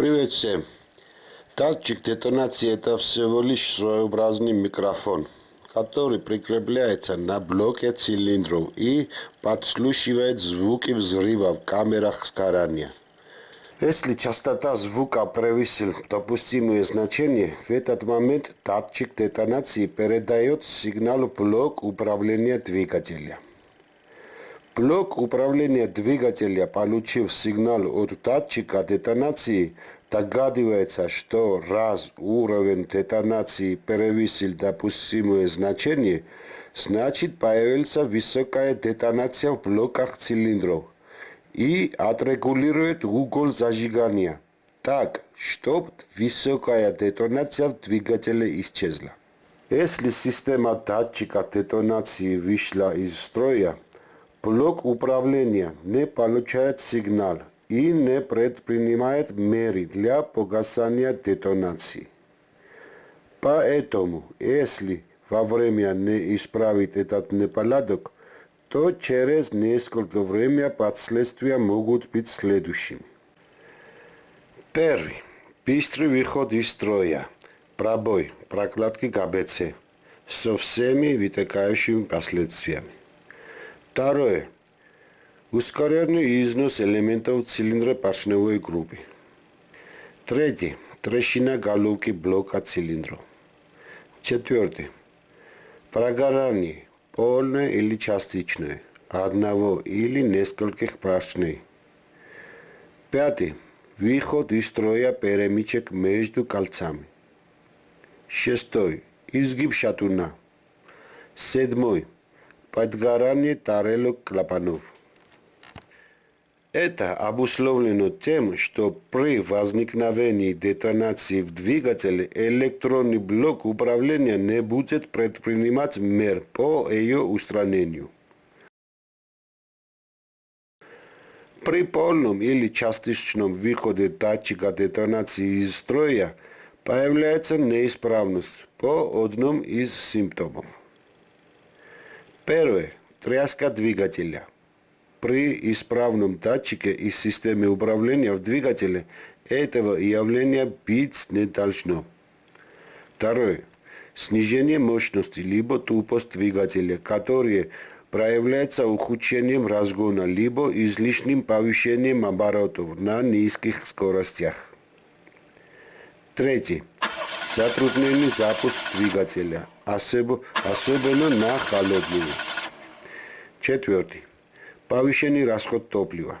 Привет всем. Датчик детонации это всего лишь своеобразный микрофон, который прикрепляется на блоке цилиндров и подслушивает звуки взрыва в камерах сгорания. Если частота звука превысит допустимое значение, в этот момент датчик детонации передает сигнал в блок управления двигателя. Блок управления двигателя, получив сигнал от датчика детонации, догадывается, что раз уровень детонации превысил допустимое значение, значит появится высокая детонация в блоках цилиндров и отрегулирует угол зажигания так, чтобы высокая детонация в двигателе исчезла. Если система датчика детонации вышла из строя, блок управления не получает сигнал и не предпринимает меры для погасания детонации. Поэтому, если во время не исправить этот неполадок, то через несколько времени последствия могут быть следующими. Первый. Быстрый выход из строя. Пробой, прокладки ГБЦ со всеми вытекающими последствиями. Второе. Ускоренный износ элементов цилиндра поршневой группы. Третье. Трещина головки блока цилиндров. Четвертое. Прогорание, полное или частичное, одного или нескольких поршней. Пятый. Выход из строя перемычек между кольцами. Шестой. Изгиб шатуна. Седьмой. Подгорание тарелок клапанов. Это обусловлено тем, что при возникновении детонации в двигателе электронный блок управления не будет предпринимать мер по ее устранению. При полном или частичном выходе датчика детонации из строя появляется неисправность по одному из симптомов. Первое. Тряска двигателя – при исправном датчике и системе управления в двигателе этого явления быть не должно. Второе. Снижение мощности либо тупость двигателя, которое проявляется ухудшением разгона либо излишним повышением оборотов на низких скоростях. Третье. Затрудненный запуск двигателя, особенно на холодную. Четвертый повышенный расход топлива.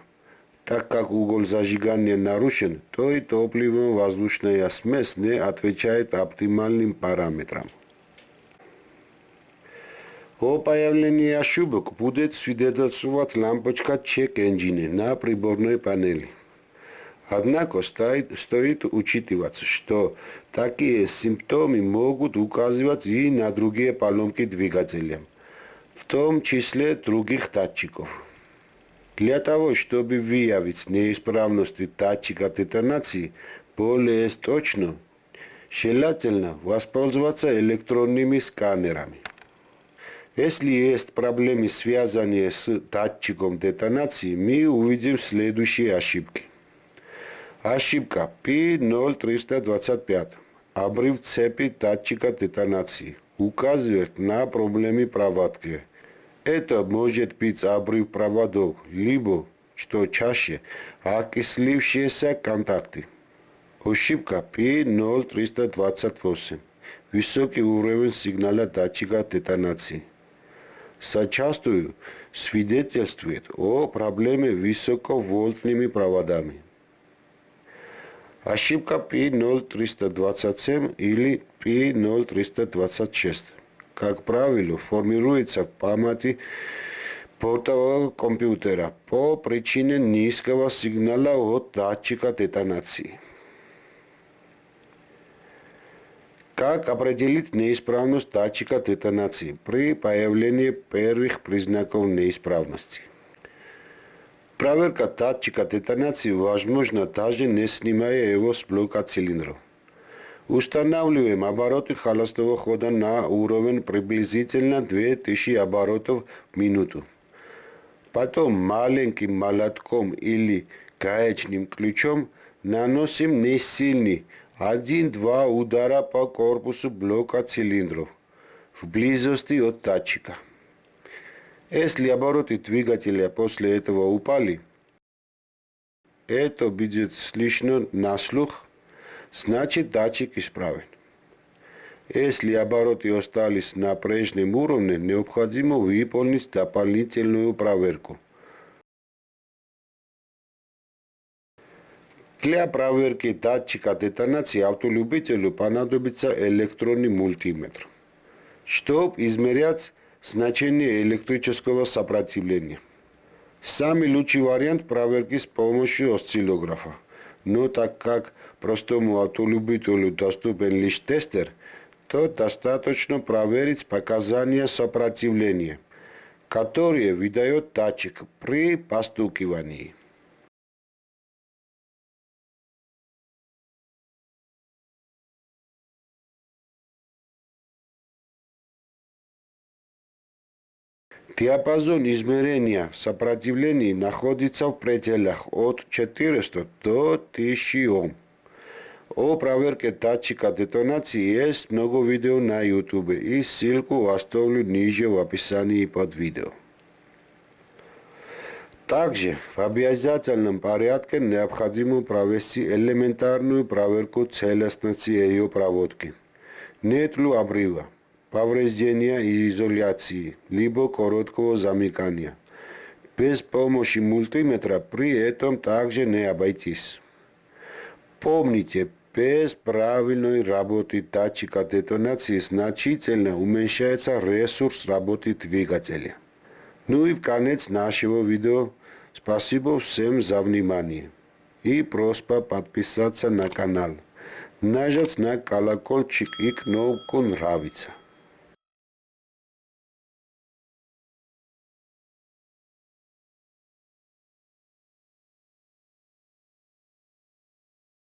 Так как угол зажигания нарушен, то и топливно-воздушная смесь не отвечает оптимальным параметрам. О появлении ошибок будет свидетельствовать лампочка чек engine на приборной панели. Однако стоит, стоит учитывать, что такие симптомы могут указывать и на другие поломки двигателя, в том числе других датчиков. Для того, чтобы выявить неисправности датчика детонации более точно, желательно воспользоваться электронными сканерами. Если есть проблемы, связанные с датчиком детонации, мы увидим следующие ошибки. Ошибка P0325. Обрыв цепи датчика детонации указывает на проблемы проводки. Это может быть обрыв проводов, либо, что чаще, окислившиеся контакты. Ошибка P0328. Высокий уровень сигнала датчика детонации. Зачастую свидетельствует о проблеме высоковольтными проводами. Ошибка P0327 или P0326 как правило, формируется в памяти бортового компьютера по причине низкого сигнала от датчика детонации. Как определить неисправность датчика детонации при появлении первых признаков неисправности? Проверка датчика детонации возможна даже не снимая его с блока цилиндров. Устанавливаем обороты холостого хода на уровень приблизительно 2000 оборотов в минуту. Потом маленьким молотком или гаечным ключом наносим не сильный, один-два удара по корпусу блока цилиндров в близости от датчика. Если обороты двигателя после этого упали, это будет слышно на слух, значит датчик исправен. Если обороты остались на прежнем уровне, необходимо выполнить дополнительную проверку. Для проверки датчика детонации автолюбителю понадобится электронный мультиметр, чтобы измерять значение электрического сопротивления. Самый лучший вариант проверки с помощью осциллографа. Но так как простому автолюбителю доступен лишь тестер, то достаточно проверить показания сопротивления, которые выдает датчик при постукивании. Диапазон измерения сопротивления находится в пределах от 400 до 1000 Ом. О проверке датчика детонации есть много видео на YouTube и ссылку оставлю ниже в описании под видео. Также в обязательном порядке необходимо провести элементарную проверку целостности ее проводки. Нет ли обрыва? Повреждения и изоляции, либо короткого замыкания. Без помощи мультиметра при этом также не обойтись. Помните, без правильной работы датчика детонации значительно уменьшается ресурс работы двигателя. Ну и в конец нашего видео спасибо всем за внимание. И просьба подписаться на канал. Нажать на колокольчик и кнопку нравится.